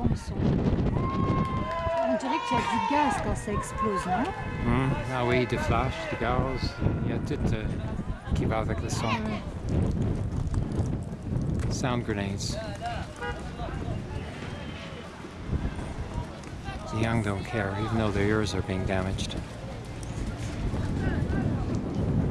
bon son. On dirait qu'il y a du gaz quand ça explose, non mmh. Ah oui, des flashs, du gaz, il y a tout euh, qui va avec le son. Sound grenades. The young don't care, even though their ears are being damaged.